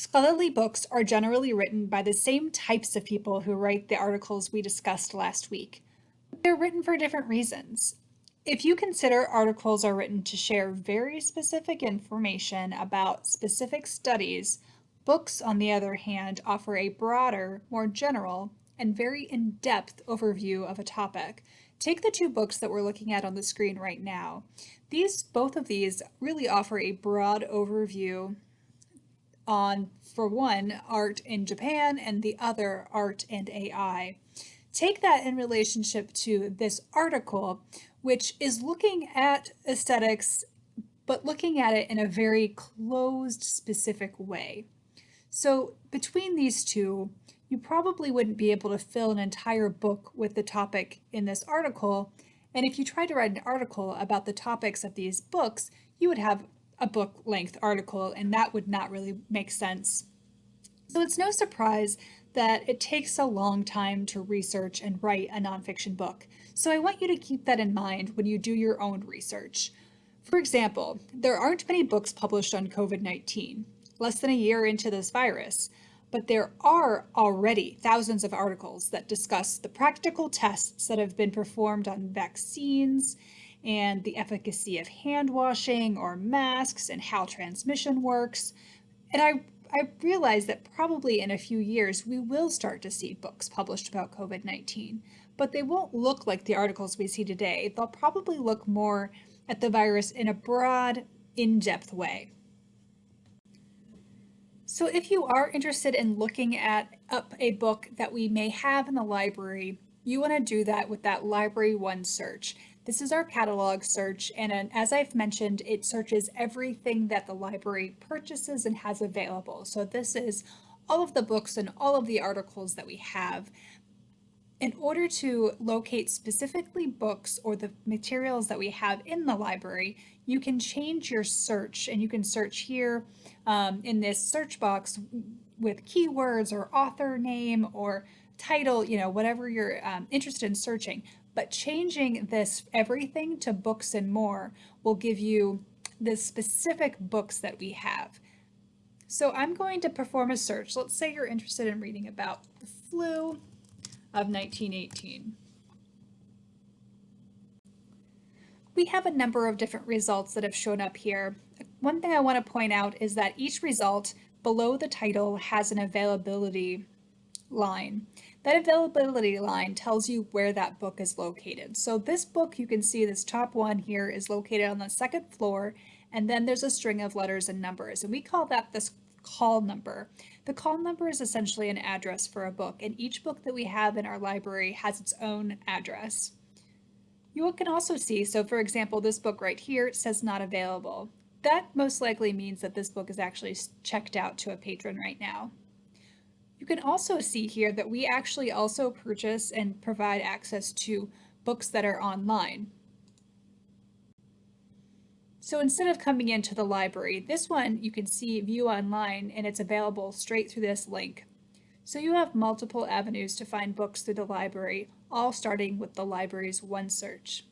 Scholarly books are generally written by the same types of people who write the articles we discussed last week. They're written for different reasons. If you consider articles are written to share very specific information about specific studies, books, on the other hand, offer a broader, more general, and very in-depth overview of a topic. Take the two books that we're looking at on the screen right now. These, both of these really offer a broad overview on, for one, art in Japan and the other, art and AI. Take that in relationship to this article, which is looking at aesthetics, but looking at it in a very closed, specific way. So between these two, you probably wouldn't be able to fill an entire book with the topic in this article. And if you tried to write an article about the topics of these books, you would have a book length article and that would not really make sense. So it's no surprise that it takes a long time to research and write a nonfiction book. So I want you to keep that in mind when you do your own research. For example, there aren't many books published on COVID-19, less than a year into this virus, but there are already thousands of articles that discuss the practical tests that have been performed on vaccines and the efficacy of hand washing or masks and how transmission works. And I, I realize that probably in a few years we will start to see books published about COVID-19, but they won't look like the articles we see today. They'll probably look more at the virus in a broad, in-depth way. So if you are interested in looking at up a book that we may have in the library, you want to do that with that Library One search. This is our catalog search, and as I've mentioned, it searches everything that the library purchases and has available. So this is all of the books and all of the articles that we have. In order to locate specifically books or the materials that we have in the library, you can change your search and you can search here um, in this search box with keywords or author name or title, you know, whatever you're um, interested in searching. But changing this everything to books and more will give you the specific books that we have. So I'm going to perform a search. Let's say you're interested in reading about the flu of 1918. We have a number of different results that have shown up here. One thing I want to point out is that each result below the title has an availability line. That availability line tells you where that book is located. So this book, you can see this top one here is located on the second floor, and then there's a string of letters and numbers, and we call that this call number. The call number is essentially an address for a book, and each book that we have in our library has its own address. You can also see, so for example, this book right here says not available. That most likely means that this book is actually checked out to a patron right now. You can also see here that we actually also purchase and provide access to books that are online. So instead of coming into the library, this one you can see view online and it's available straight through this link. So you have multiple avenues to find books through the library, all starting with the library's One Search.